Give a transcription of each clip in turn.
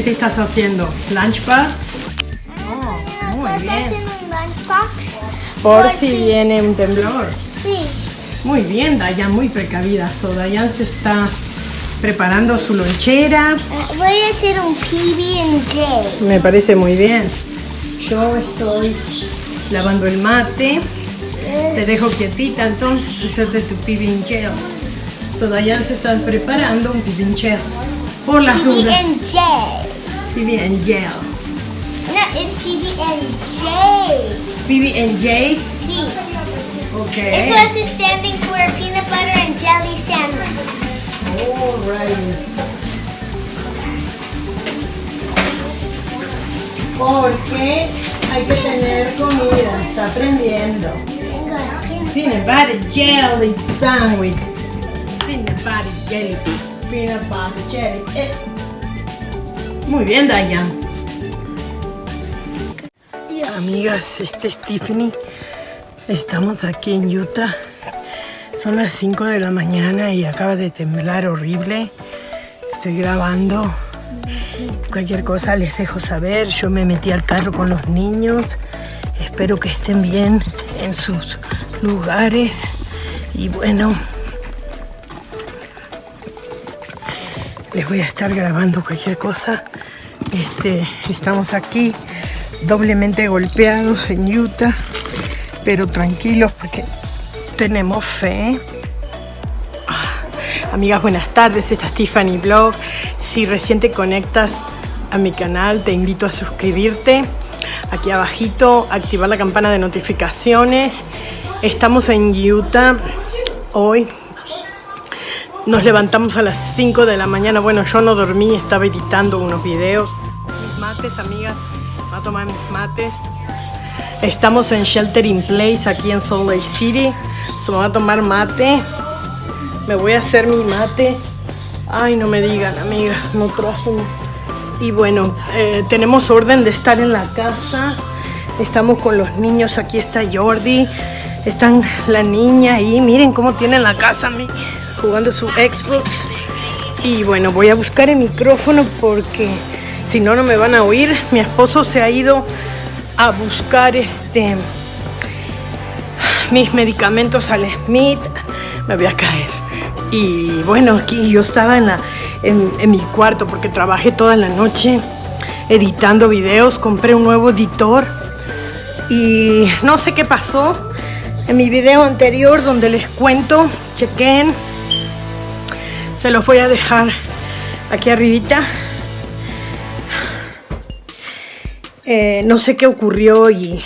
¿Qué te estás haciendo? ¿Lunchbox? Oh, muy ¿Estás bien. haciendo un lunchbox? Por si viene un temblor. Sí. Muy bien, Dayan, muy precavida. So, Dayan se está preparando su lonchera. Eh, Voy a hacer un PB&J. Me parece muy bien. Yo estoy lavando el mate. Te dejo quietita entonces, hacerte tu PB&J. Dayan se está preparando un PB&J. Por las dudas. PB&J. PB and J. No, it's PB and J. PB and J. Okay. This was is standing for peanut butter and jelly sandwich. Alright. Porque hay que tener comida. Está aprendiendo. Peanut butter jelly sandwich. Peanut butter jelly. Peanut butter jelly. Eh, Muy bien, Dayan. Amigas, este es Tiffany. Estamos aquí en Utah. Son las 5 de la mañana y acaba de temblar horrible. Estoy grabando. Cualquier cosa les dejo saber. Yo me metí al carro con los niños. Espero que estén bien en sus lugares. Y bueno, les voy a estar grabando cualquier cosa. Este, estamos aquí doblemente golpeados en Utah, pero tranquilos porque tenemos fe. Ah, Amigas, buenas tardes. Esta es Tiffany Blog. Si recién te conectas a mi canal, te invito a suscribirte. Aquí abajito, activar la campana de notificaciones. Estamos en Utah hoy. Nos levantamos a las 5 de la mañana. Bueno, yo no dormí, estaba editando unos videos. Amigas. Voy a tomar mis mates. Estamos en Shelter in Place aquí en Salt Lake City. Voy a tomar mate. Me voy a hacer mi mate. Ay, no me digan, amigas, no traje. Y bueno, eh, tenemos orden de estar en la casa. Estamos con los niños. Aquí está Jordi. Están la niña ahí. Miren cómo tienen la casa mi- jugando su Xbox. Y bueno, voy a buscar el micrófono porque si no, no me van a oír. Mi esposo se ha ido a buscar este mis medicamentos al Smith. Me voy a caer. Y bueno, aquí yo estaba en, la, en, en mi cuarto porque trabajé toda la noche editando videos. Compré un nuevo editor. Y no sé qué pasó en mi video anterior donde les cuento. Chequen. Se los voy a dejar aquí arribita. Eh, no sé qué ocurrió y,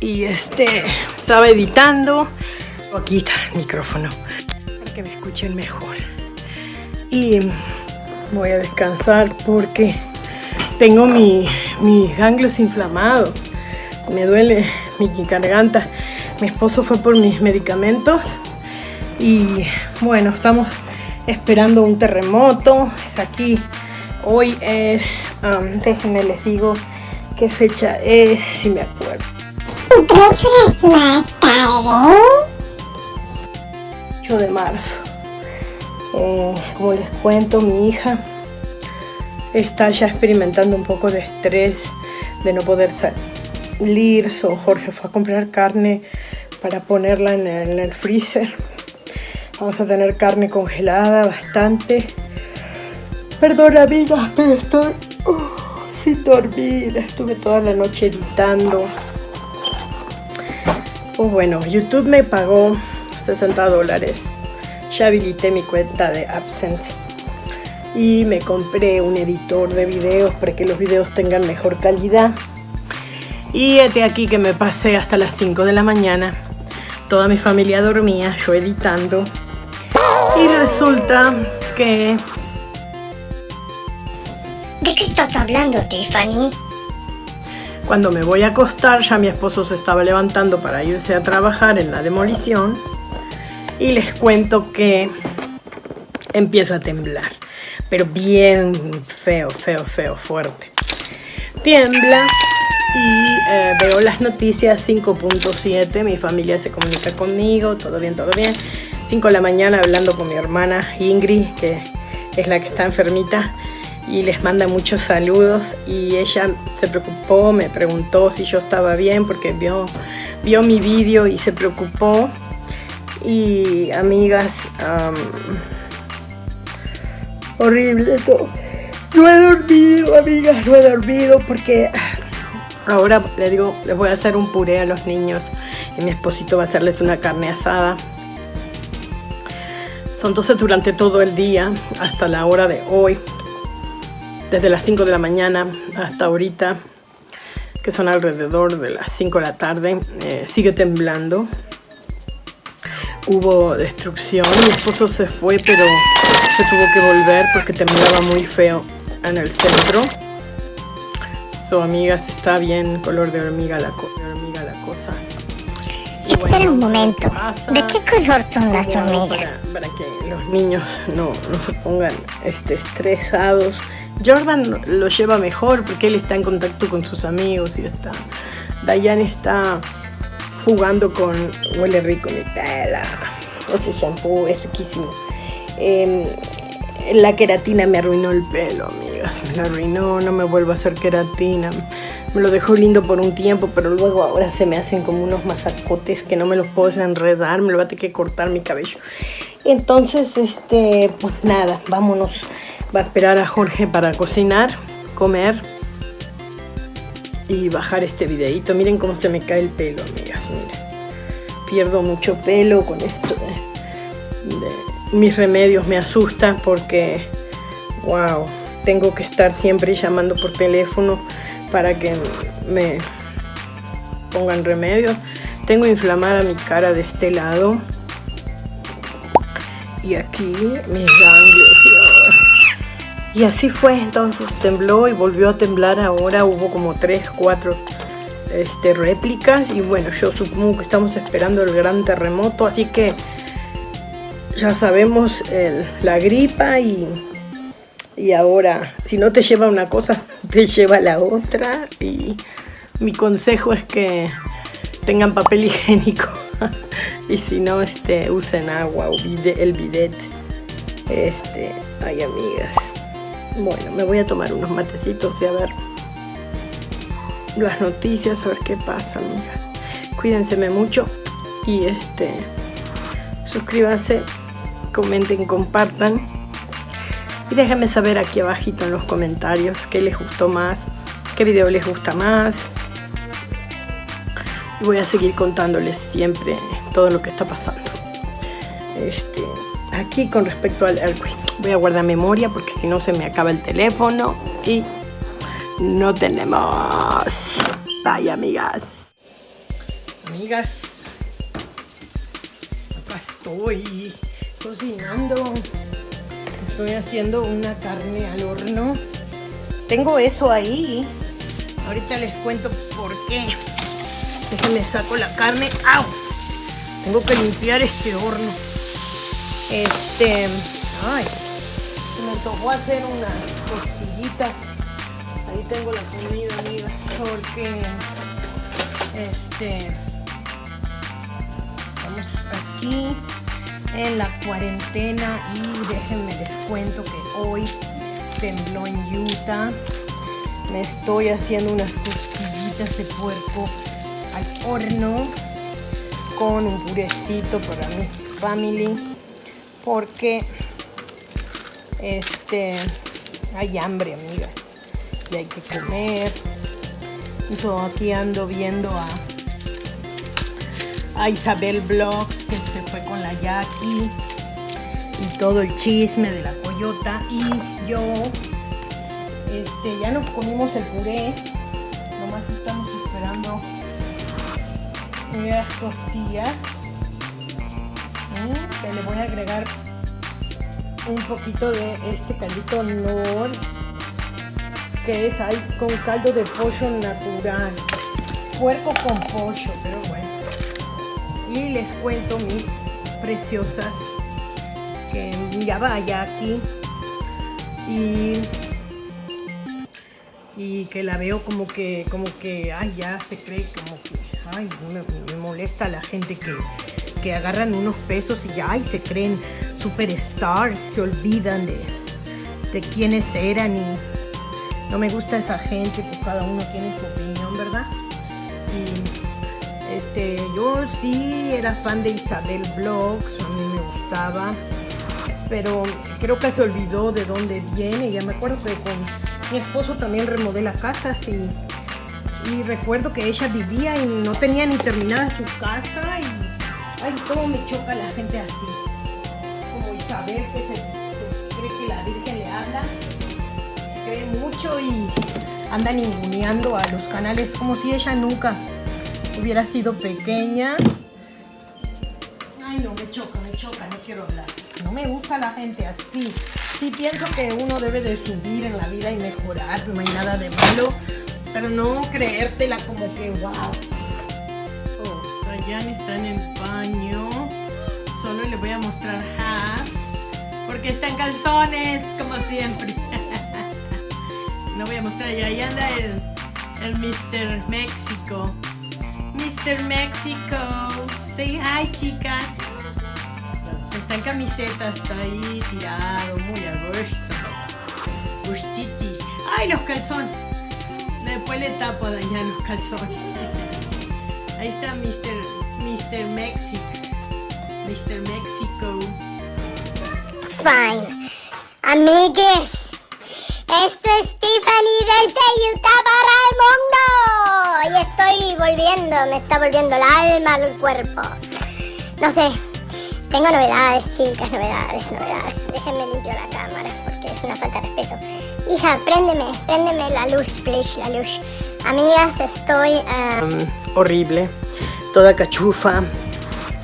y este estaba editando. Aquí está el micrófono para que me escuchen mejor. Y voy a descansar porque tengo mi- mis ganglios inflamados. Me duele mi garganta. Mi esposo fue por mis medicamentos y bueno, estamos esperando un terremoto. Es aquí. Hoy es, um, déjenme les digo qué fecha es, si me acuerdo. 8 de marzo. Eh, como les cuento, mi hija está ya experimentando un poco de estrés de no poder salir. So, Jorge fue a comprar carne para ponerla en el, en el freezer. Vamos a tener carne congelada bastante. Perdón, amigas, pero estoy oh, sin dormir. Estuve toda la noche editando. Pues bueno, YouTube me pagó 60 dólares. Ya habilité mi cuenta de AdSense. Y me compré un editor de videos para que los videos tengan mejor calidad. Y este aquí que me pasé hasta las 5 de la mañana. Toda mi familia dormía, yo editando. Y resulta que ¿De qué estás hablando, Tiffany? Cuando me voy a acostar, ya mi esposo se estaba levantando para irse a trabajar en la demolición. Y les cuento que empieza a temblar. Pero bien feo, feo, feo, fuerte. Tiembla y eh, veo las noticias 5.7. Mi familia se comunica conmigo, todo bien, todo bien. 5 de la mañana hablando con mi hermana Ingrid, que es la que está enfermita. Y les manda muchos saludos. Y ella se preocupó, me preguntó si yo estaba bien porque vio, vio mi vídeo y se preocupó. Y amigas horrible todo. No he dormido amigas no he dormido porque ahora les digo les voy a hacer un puré a los niños y mi esposito va a hacerles una carne asada. Entonces durante todo el día hasta la hora de hoy desde las 5 de la mañana hasta ahorita que son alrededor de las 5 de la tarde eh, sigue temblando. Hubo destrucción mi esposo se fue pero se tuvo que volver porque temblaba muy feo en el centro. So amigas está bien color de hormiga la cosa Espera un momento, ¿de qué color son las hormigas? Para, que los niños no, no se pongan este, estresados. Jordan lo lleva mejor porque él está en contacto con sus amigos y está... Diane está jugando con... Huele rico mi tela. Este shampoo es riquísimo. Em, la queratina me arruinó el pelo, amigas. Me lo arruinó, no me vuelvo a hacer queratina me lo dejó lindo por un tiempo, pero luego ahora se me hacen como unos masacotes que no me los puedo enredar, me lo va a tener que cortar mi cabello. Entonces, este, pues nada, vámonos. Va a esperar a Jorge para cocinar, comer y bajar este videito. Miren cómo se me cae el pelo, amigas, miren. Pierdo mucho pelo con esto mis remedios me asustan porque, wow, tengo que estar siempre llamando por teléfono para que me pongan remedio. Tengo inflamada mi cara de este lado. Y aquí mis ganglios. Y así fue, entonces tembló y volvió a temblar ahora. Hubo como 3, 4 este, réplicas. Y bueno, yo supongo que estamos esperando el gran terremoto. Así que ya sabemos la gripa y y ahora si no te lleva una cosa, te lleva la otra. Y mi consejo es que tengan papel higiénico. Y si no este usen agua o el bidet. Este ay amigas. Bueno me voy a tomar unos matecitos y a ver las noticias a ver qué pasa amigas cuídense mucho y este suscríbanse comenten compartan y déjenme saber aquí abajito en los comentarios qué les gustó más, qué video les gusta más. Y voy a seguir contándoles siempre todo lo que está pasando. Este, aquí con respecto al earthquake, voy a guardar memoria porque si no se me acaba el teléfono y no tenemos. Bye, amigas. Amigas, acá estoy cocinando estoy haciendo una carne al horno. Tengo eso ahí. Ahorita les cuento por qué. Déjenme saco la carne. ¡Au! Tengo que limpiar este horno. Este... Ay. Me tocó hacer unas costillitas. Ahí tengo la comida, amiga. Porque... Este... Vamos aquí en la cuarentena y déjenme les cuento que hoy tembló en Utah. Me estoy haciendo unas costillitas de puerco al horno con un purecito para mi family porque este hay hambre amigas y hay que comer. Entonces aquí ando viendo a a Isabel Blogs, que se fue con la Jackie, y todo el chisme de la coyota. Y yo, este, ya nos comimos el puré, nomás estamos esperando las costillas. Que le voy a agregar un poquito de este caldito Nor, que es ahí con caldo de pollo natural. Puerco con pollo, pero y les cuento mis preciosas que miraba allá aquí y y que la veo como que como que ay ya se cree como que ay me, molesta la gente que, que agarran unos pesos y ya ay, se creen superstars se olvidan de de quiénes eran y no me gusta esa gente, pues cada uno tiene su opinión, ¿verdad? Este, yo sí era fan de Isabel Blogs, a mí me gustaba, pero creo que se olvidó de dónde viene. Ya me acuerdo que con mi esposo también remodela casas y, y recuerdo que ella vivía y no tenía ni terminada su casa y ay, cómo me choca la gente así. Como Isabel que se, cree que la Virgen le habla, cree mucho y anda ninguneando a los canales como si ella nunca hubiera sido pequeña. Ay no, me choca, me choca, no quiero hablar. No me gusta la gente así. Sí pienso que uno debe de subir en la vida y mejorar, no hay nada de malo. Pero no creértela como que wow. Oh, Dayan está en el baño. Solo le voy a mostrar Has. Porque está en calzones, como siempre. no voy a mostrar ya. Ahí anda el, el Mr. México. Mr. México. Say hi, chicas. Está en camiseta, está ahí tirado, muy a gusto. Gustiti. ¡Ay, los calzones! Después le tapo a dañar los calzones. Ahí está Mr. Mr. Mexico. Mr. Mexico. Fine. Amigues, esto es Tiffany desde Utah para el mundo. Volviendo, me está volviendo el alma al cuerpo. No sé, tengo novedades, chicas, novedades, novedades. Déjenme limpio la cámara porque es una falta de respeto. Hija, préndeme, préndeme la luz, please, la luz. Amigas, estoy... ah, horrible. Toda cachufa.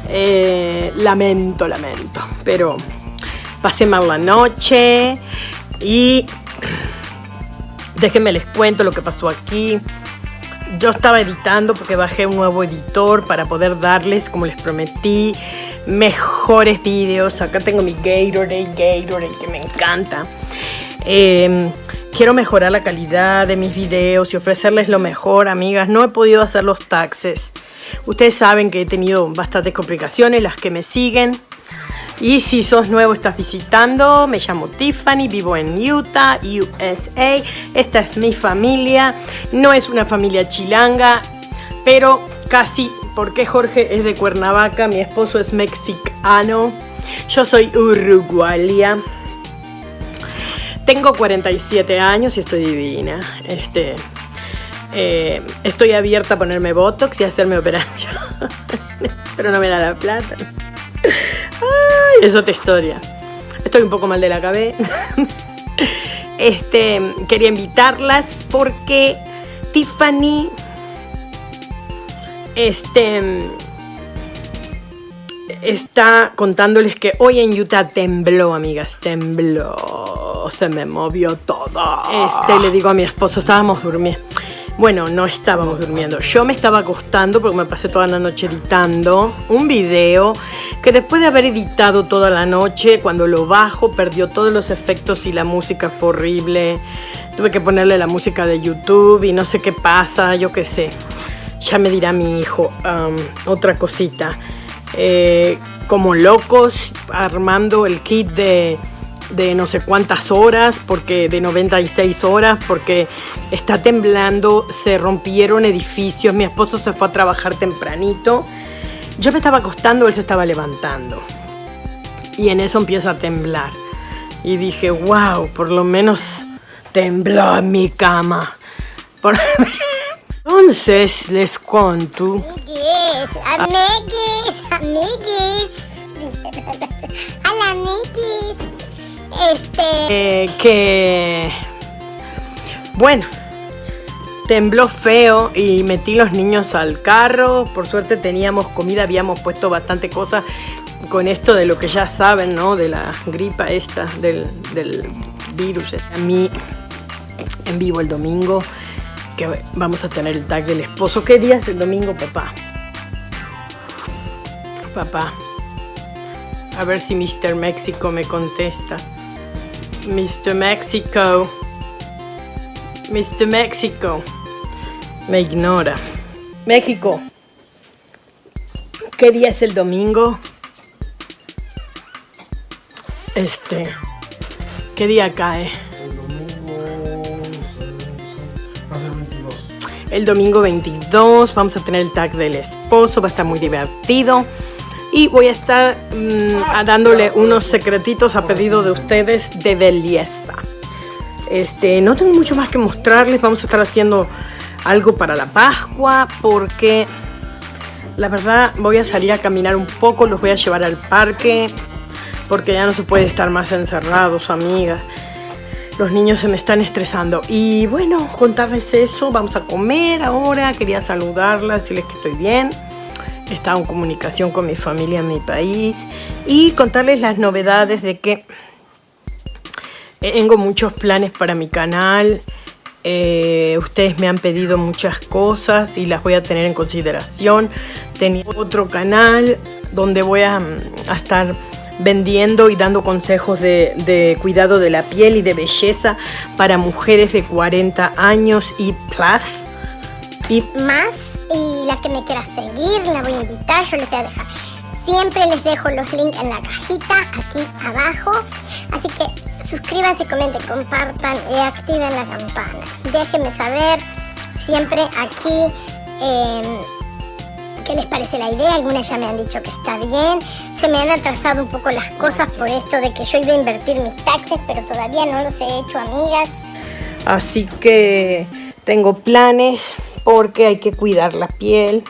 Eh, lamento, lamento. Pero pasé mal la noche. Y déjenme les cuento lo que pasó aquí. Yo estaba editando porque bajé un nuevo editor para poder darles, como les prometí, mejores vídeos. Acá tengo mi Gatorade, Gatorade, que me encanta. Eh, quiero mejorar la calidad de mis videos y ofrecerles lo mejor, amigas. No he podido hacer los taxes. Ustedes saben que he tenido bastantes complicaciones, las que me siguen. Y si sos nuevo, estás visitando, me llamo Tiffany, vivo en Utah, USA. Esta es mi familia. No es una familia chilanga, pero casi, porque Jorge es de Cuernavaca, mi esposo es mexicano, yo soy uruguaya. Tengo 47 años y estoy divina. Este, eh, estoy abierta a ponerme Botox y hacerme operación. Pero no me da la plata. Es otra historia. Estoy un poco mal de la cabeza. Este, quería invitarlas porque Tiffany este está contándoles que hoy en Utah tembló, amigas, tembló, se me movió todo. Este, le digo a mi esposo, estábamos durmiendo. Bueno, no estábamos durmiendo. Yo me estaba acostando porque me pasé toda la noche editando un video que después de haber editado toda la noche, cuando lo bajo, perdió todos los efectos y la música fue horrible. Tuve que ponerle la música de YouTube y no sé qué pasa, yo qué sé. Ya me dirá mi hijo otra cosita. Eh, como locos armando el kit de, de no sé cuántas horas, porque de 96 horas, porque está temblando, se rompieron edificios, mi esposo se fue a trabajar tempranito, yo me estaba acostando, él se estaba levantando. Y en eso empieza a temblar. Y dije, wow, por lo menos tembló mi cama. Por- Entonces les cuento. Este, Eh, que bueno tembló feo y metí los niños al carro. Por suerte teníamos comida habíamos puesto bastante cosas con esto de lo que ya saben no de la gripa esta del, del virus. A mí en vivo el domingo que vamos a tener el tag del esposo. Qué día es el domingo papá papá. A ver si Mr. México me contesta Mr. Mexico. Mr. Mexico. Me ignora. México. ¿Qué día es el domingo? Este. ¿Qué día cae? El domingo va a ser 22. El domingo 22 vamos a tener el tag del esposo, va a estar muy divertido. Y voy a estar mm, a dándole unos secretitos a pedido de ustedes de belleza. Este, no tengo mucho más que mostrarles. Vamos a estar haciendo algo para la Pascua porque la verdad voy a salir a caminar un poco. Los voy a llevar al parque porque ya no se puede estar más encerrados, amigas. Los niños se me están estresando. Y bueno, contarles eso. Vamos a comer ahora. Quería saludarlas, decirles que estoy bien. He estado en comunicación con mi familia en mi país. Y contarles las novedades de que tengo muchos planes para mi canal. Eh, ustedes me han pedido muchas cosas y las voy a tener en consideración. Tengo otro canal donde voy a, estar vendiendo y dando consejos de, cuidado de la piel y de belleza para mujeres de 40 años y. Y más, y la que me quiera seguir, la voy a invitar, yo les voy a dejar. Siempre les dejo los links en la cajita, aquí abajo. Así que suscríbanse, comenten, compartan y activen la campana. Déjenme saber siempre aquí. Eh, qué les parece la idea. Algunas ya me han dicho que está bien. Se me han atrasado un poco las cosas por esto de que yo iba a invertir mis taxes, pero todavía no los he hecho, amigas. Así que tengo planes porque hay que cuidar la piel.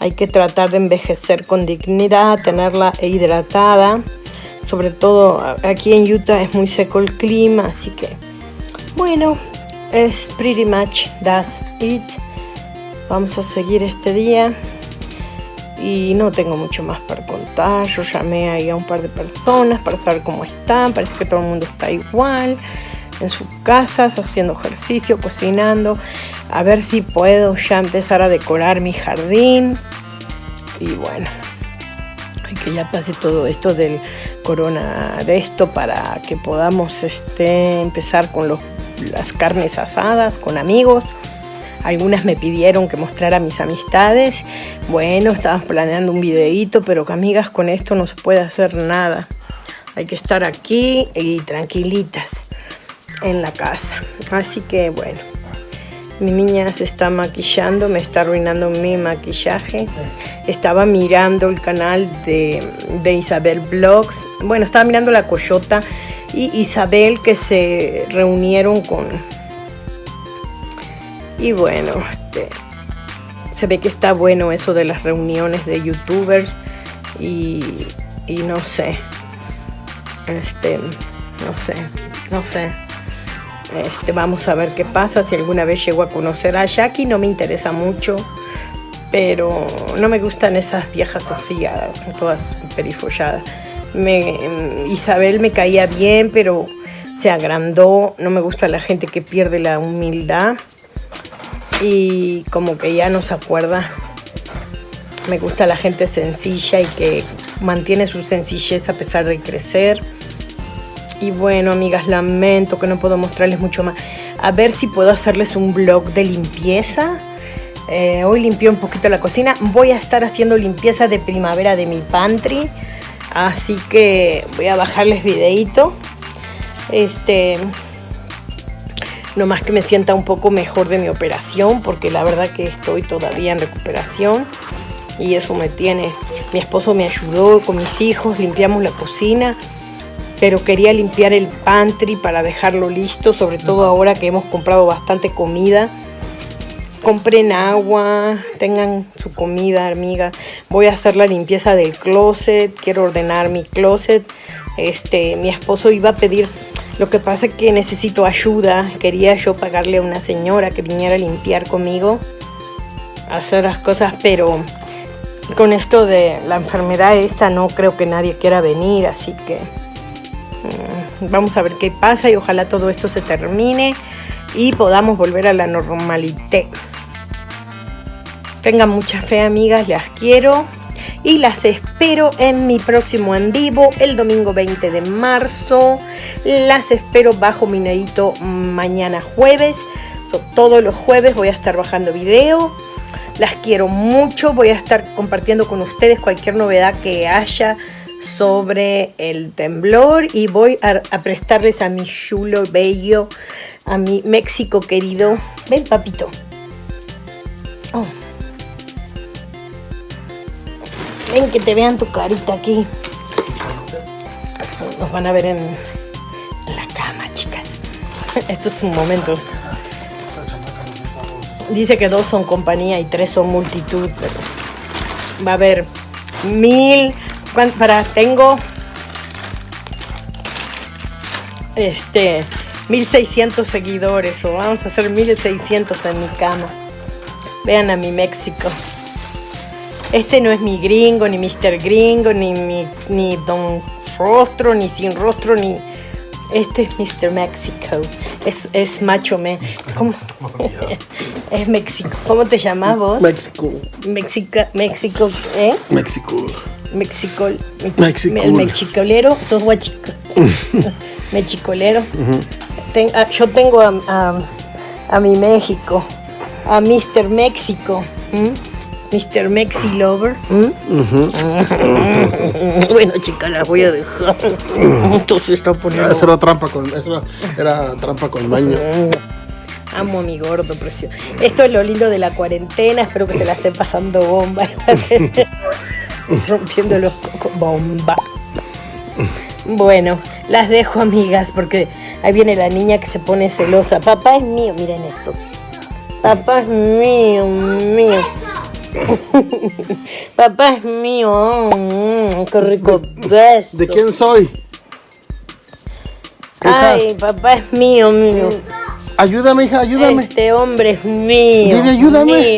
Hay que tratar de envejecer con dignidad, tenerla hidratada. Sobre todo aquí en Utah es muy seco el clima, así que bueno, es pretty much that's it. Vamos a seguir este día y no tengo mucho más para contar. Yo llamé ahí a un par de personas para saber cómo están. Parece que todo el mundo está igual en sus casas, haciendo ejercicio, cocinando. A ver si puedo ya empezar a decorar mi jardín. Y bueno, hay que ya pase todo esto del corona de esto para que podamos este, empezar con los, las carnes asadas con amigos. Algunas me pidieron que mostrara mis amistades. Bueno, estábamos planeando un videíto, pero que amigas, con esto no se puede hacer nada. Hay que estar aquí y tranquilitas en la casa. Así que bueno, mi niña se está maquillando, me está arruinando mi maquillaje. Estaba mirando el canal de, de Isabel Vlogs. Bueno, estaba mirando la Coyota y Isabel que se reunieron con y bueno, este, se ve que está bueno eso de las reuniones de youtubers y, y no sé, este, no sé, no sé. Este, vamos a ver qué pasa, si alguna vez llego a conocer a Jackie, no me interesa mucho, pero no me gustan esas viejas así, todas perifolladas. Me, Isabel me caía bien, pero se agrandó, no me gusta la gente que pierde la humildad y como que ya no se acuerda. Me gusta la gente sencilla y que mantiene su sencillez a pesar de crecer. Y bueno, amigas, lamento que no puedo mostrarles mucho más. A ver si puedo hacerles un vlog de limpieza. Eh, hoy limpié un poquito la cocina. Voy a estar haciendo limpieza de primavera de mi pantry. Así que voy a bajarles videito. Este, no más que me sienta un poco mejor de mi operación, porque la verdad que estoy todavía en recuperación y eso me tiene. Mi esposo me ayudó con mis hijos, limpiamos la cocina, pero quería limpiar el pantry para dejarlo listo, sobre todo ahora que hemos comprado bastante comida. Compren agua, tengan su comida, amiga. Voy a hacer la limpieza del closet, quiero ordenar mi closet. Este, mi esposo iba a pedir lo que pasa es que necesito ayuda. Quería yo pagarle a una señora que viniera a limpiar conmigo, hacer las cosas, pero con esto de la enfermedad esta no creo que nadie quiera venir, así que vamos a ver qué pasa y ojalá todo esto se termine y podamos volver a la normalidad. Tengan mucha fe, amigas, las quiero y las espero en mi próximo en vivo el domingo 20 de marzo. Las espero bajo mi nedito mañana jueves. Todos los jueves voy a estar bajando video. Las quiero mucho. Voy a estar compartiendo con ustedes cualquier novedad que haya sobre el temblor y voy a, prestarles a mi chulo bello, a mi México querido. Ven, papito. Oh. Ven que te vean tu carita aquí. Nos van a ver en, en la cama, chicas. Esto es un momento. Dice que dos son compañía y tres son multitud, pero va a haber mil. ¿Cuán- Para, tengo este 1600 seguidores o vamos a hacer 1600 en mi cama. Vean a mi México. Este no es mi gringo, ni Mr. Gringo, ni mi, ni Don Rostro, ni Sin Rostro, ni. Este es Mr. Mexico. Es, es macho me. ¿Cómo? es México. ¿Cómo te llamas vos? México. México, México, ¿eh? México. México, Mexico. el mexicolero, sos guachico. mexicolero. Ten- ah, yo tengo a, a- a mi México, a Mr. México, ¿m? Mr. Mexi Lover. bueno, chica, la voy a dejar. Esto se está poniendo. Esa era trampa con. Era, era trampa con maña. Amo a mi gordo precioso. Esto es lo lindo de la cuarentena. Espero que se la estén pasando bomba. Rompiendo los cocos. Bomba. Bueno, las dejo, amigas, porque ahí viene la niña que se pone celosa. Papá es mío, miren esto. Papá es mío, mío. Papá es mío. mm, qué rico beso. ¿De quién soy? Hija, Ay, papá es mío, mío. ayúdame, hija, ayúdame. Este hombre es mío. Ayúdame. mío.